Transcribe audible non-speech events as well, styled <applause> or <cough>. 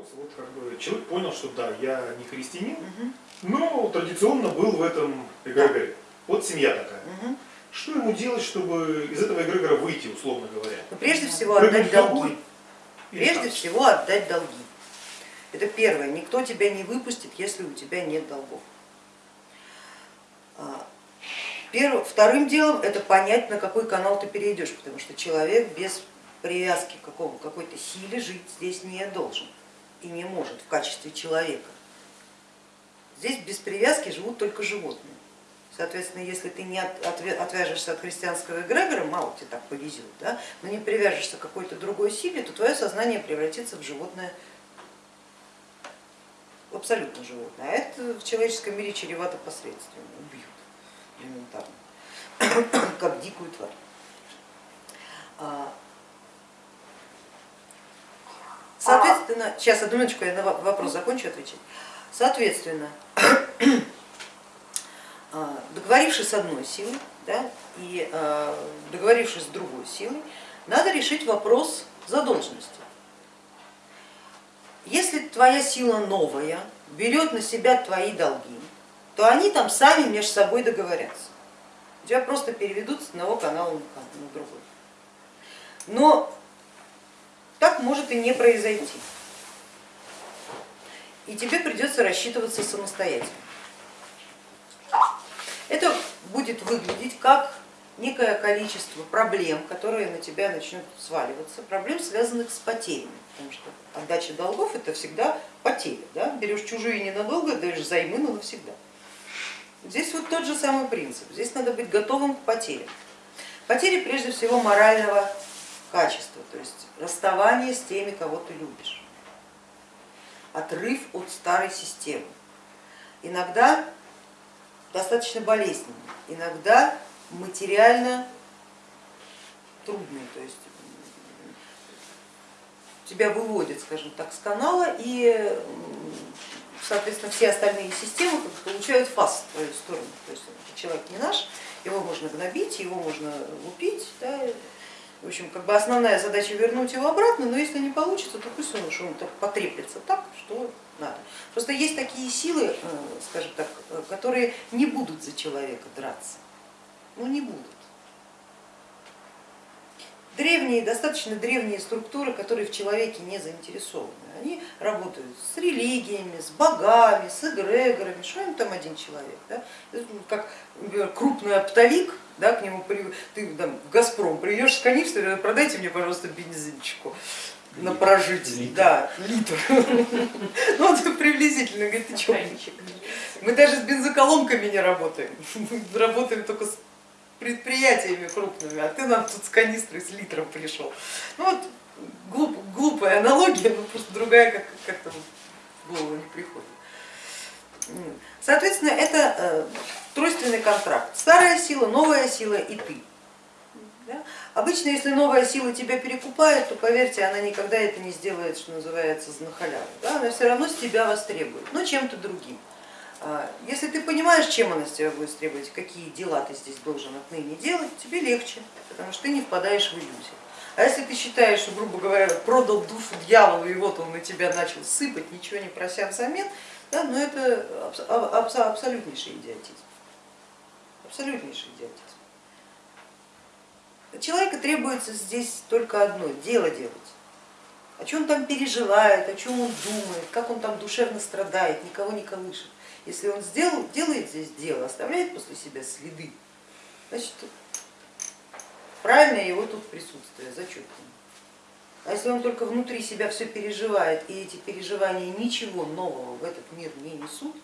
вопрос. Вот как бы человек понял, что да, я не христианин, Мгм, но традиционно был в этом эгрегоре. Вот семья такая. мгм. Что ему делать, чтобы из этого эгрегора выйти, условно говоря? Ну, прежде всего Прыгнуть отдать долги. Или Прежде как? всего отдать долги. Это первое. Никто тебя не выпустит, если у тебя нет долгов. А, перв- Вторым делом это понять, на какой канал ты перейдешь, потому что человек без привязки к какой-то силе жить здесь не должен и не может в качестве человека. Здесь без привязки живут только животные. Соответственно, если ты не от- отвя- отвяжешься от христианского эгрегора, мало тебе так повезет, да, но не привяжешься к какой-то другой силе, то твое сознание превратится в животное, в абсолютно животное. А это в человеческом мире чревато последствиями, убьют элементарно, <coughs> как дикую тварь. А, Соответственно, сейчас одну минуточку, я на во- вопрос закончу отвечать. Соответственно, <clears throat> а, договорившись с одной силой да, и а, договорившись с другой силой, надо решить вопрос задолженности. Если твоя сила новая берет на себя твои долги, то они там сами между собой договорятся. Тебя просто переведут с одного канала на кан- на другой. Но так может и не произойти. И тебе придется рассчитываться самостоятельно. Это будет выглядеть как некое количество проблем, которые на тебя начнут сваливаться, проблем, связанных с потерями, потому что отдача долгов это всегда потери. Да? Берешь чужие ненадолго, даешь займы, но навсегда. Здесь вот тот же самый принцип, здесь надо быть готовым к потерям. Потери прежде всего морального качества, то есть расставание с теми, кого ты любишь, отрыв от старой системы. Иногда достаточно болезненный, иногда материально трудный, то есть тебя выводят, скажем так, с канала и соответственно все остальные системы получают фас в твою сторону. То есть человек не наш, его можно гнобить, его можно лупить. Да. В общем, как бы основная задача вернуть его обратно, но если не получится, то пусть он, что он потреплется так, что надо. Просто есть такие силы, скажем так, которые не будут за человека драться. Ну не будут. Древние, достаточно древние структуры, которые в человеке не заинтересованы, они работают с религиями, с богами, с эгрегорами, что им там один человек, да? как например, крупный оптовик, да, к нему ты там, в Газпром придешь с канистрой, продайте мне, пожалуйста, бензинчику на прожить, литр. да, литр. <laughs> Ну он приблизительно, говорит, ты что? Мы даже с бензоколонками не работаем, <laughs> мы работаем только с предприятиями крупными, а ты нам тут с канистрой, с литром пришел. Ну вот глуп, глупая аналогия, но просто другая как- как-то в голову не приходит. Соответственно, это тройственный контракт. Старая сила, новая сила и ты. Да? Обычно, если новая сила тебя перекупает, то поверьте, она никогда это не сделает, что называется, на халяву. Да? Она все равно с тебя востребует, но чем-то другим. Если ты понимаешь, чем она с тебя будет требовать, какие дела ты здесь должен отныне делать, тебе легче, потому что ты не впадаешь в иллюзию. А если ты считаешь, что, грубо говоря, продал душу дьяволу и вот он на тебя начал сыпать, ничего не прося взамен, да, но это абс абсолютнейший идиотизм. Абсолютнейший идиотизм. От человека требуется здесь только одно, дело делать. О чем он там переживает, о чем он думает, как он там душевно страдает, никого не колышет. Если он сделал, делает здесь дело, оставляет после себя следы, значит правильное его тут присутствие, зачет. А если он только внутри себя все переживает, и эти переживания ничего нового в этот мир не несут,